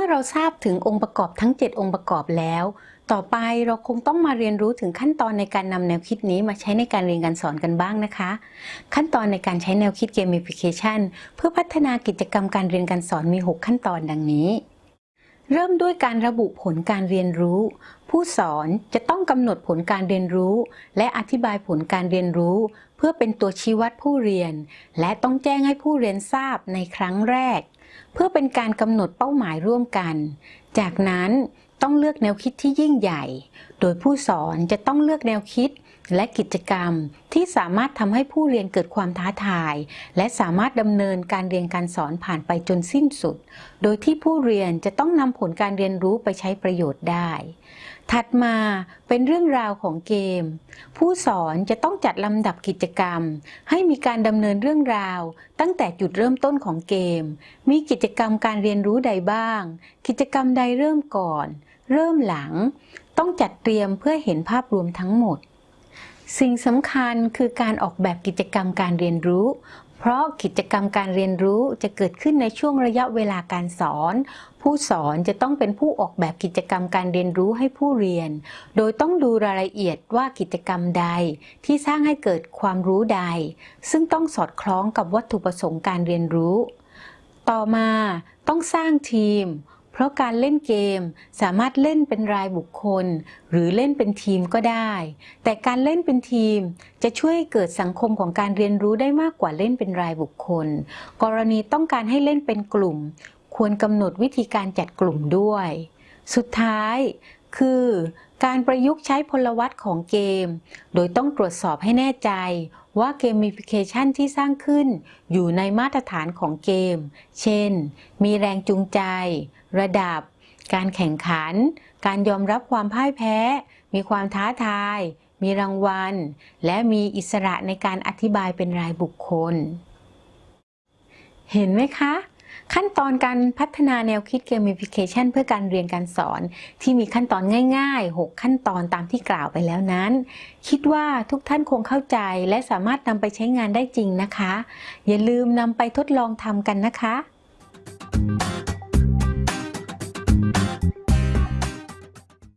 มื่อเราทราบถึงองค์ประกอบทั้ง 7 องค์ประกอบแล้ว ต่อไปเราคงต้องมาเรียนรู้ถึงขั้นตอนในการนำแนวคิดนี้มาใช้ในการเรียนการสอนกันบ้างนะคะ ขั้นตอนในการใช้แนวคิดเกม i f i c a t i o n เพื่อพัฒนากิจกรรมการเรียนการสอนมี 6 ขั้นตอนดังนี้ เริ่มด้วยการระบุผลการเรียนรู้ ผู้สอนจะต้องกำหนดผลการเรียนรู้ และอธิบายผลการเรียนรู้ เพื่อเป็นตัวชี้วัดผู้เรียน และต้องแจ้งให้ผู้เรียนทราบในครั้งแรก เพื่อเป็นการกำหนดเป้าหมายร่วมกัน จากนั้นต้องเลือกแนวคิดที่ยิ่งใหญ่ โดยผู้สอนจะต้องเลือกแนวคิด และกิจกรรมที่สามารถทำให้ผู้เรียนเกิดความท้าทาย และสามารถดำเนินการเรียนการสอนผ่านไปจนสิ้นสุด โดยที่ผู้เรียนจะต้องนำผลการเรียนรู้ไปใช้ประโยชน์ได้ ถัดมาเป็นเรื่องราวของเกม ผู้สอนจะต้องจัดลำดับกิจกรรม ให้มีการดำเนินเรื่องราว ตั้งแต่จุดเริ่มต้นของเกม มีกิจกรรมการเรียนรู้ใดบ้าง กิจกรรมใดเริ่มก่อน เริ่มหลัง ต้องจัดเตรียมเพื่อเห็นภาพรวมทั้งหมด สิ่งสำคัญคือการออกแบบกิจกรรมการเรียนรู้ เพราะกิจกรรมการเรียนรู้จะเกิดขึ้นในช่วงระยะเวลาการสอน ผู้สอนจะต้องเป็นผู้ออกแบบกิจกรรมการเรียนรู้ให้ผู้เรียน โดยต้องดูรายละเอียดว่ากิจกรรมใดที่สร้างให้เกิดความรู้ใด ซึ่งต้องสอดคล้องกับวัตถุประสงค์การเรียนรู้ ต่อมาต้องสร้างทีม ราะการเล่นเกมสามารถเล่นเป็นรายบุคคล หรือเล่นเป็นทีมก็ได้ แต่การเล่นเป็นทีมจะช่วยเกิดสังคมของการเรียนรู้ได้มากกว่าเล่นเป็นรายบุคคล กรณีต้องการให้เล่นเป็นกลุ่ม ควรกำหนดวิธีการจัดกลุ่มด้วย สุดท้าย คือการประยุกต์ใช้พลวัตของเกม โดยต้องตรวจสอบให้แน่ใจว่าเกมฟิเคชันที่สร้างขึ้นอยู่ในมาตรฐานของเกม เช่น มีแรงจูงใจ ระดับ การแข่งขัน การยอมรับความพ่ายแพ้ มีความท้าทาย มีรางวัล และมีอิสระในการอธิบายเป็นรายบุคคล เห็นไหมคะ ขั้นตอนการพัฒนาแนวคิด gamification เพื่อการเรียนการสอน ที่มีขั้นตอนง่ายๆ 6 ขั้นตอนตามที่กล่าวไปแล้วนั้น คิดว่าทุกท่านคงเข้าใจและสามารถนำไปใช้งานได้จริงนะคะ อย่าลืมนำไปทดลองทำกันนะคะ